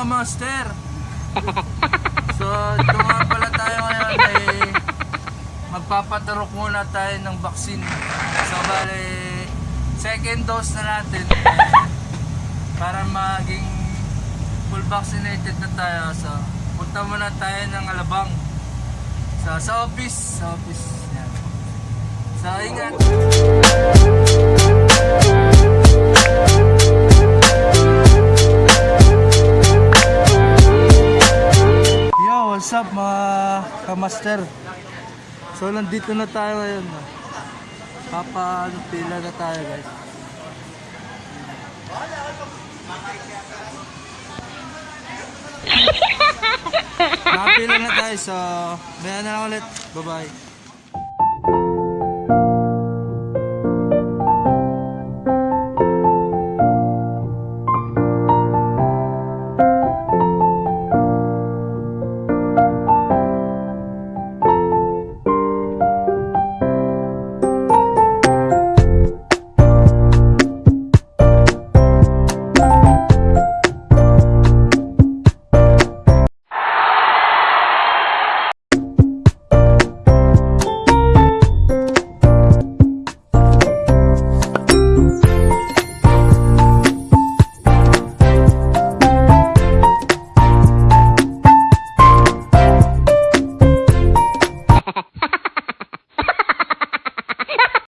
ka master. So, ito nga pala tayo ngayon ay magpapatarok muna tayo ng vaccine. So, bali, second dose na natin para maging full vaccinated na tayo. So, punta muna tayo ng Alabang. So, sa office. Sa office. Yan. So, ingat. Up mga kamaster? So, nandito na tayo ngayon. Papa, pila na tayo guys. Nakapila na tayo, so, maya na lang ulit. Bye-bye.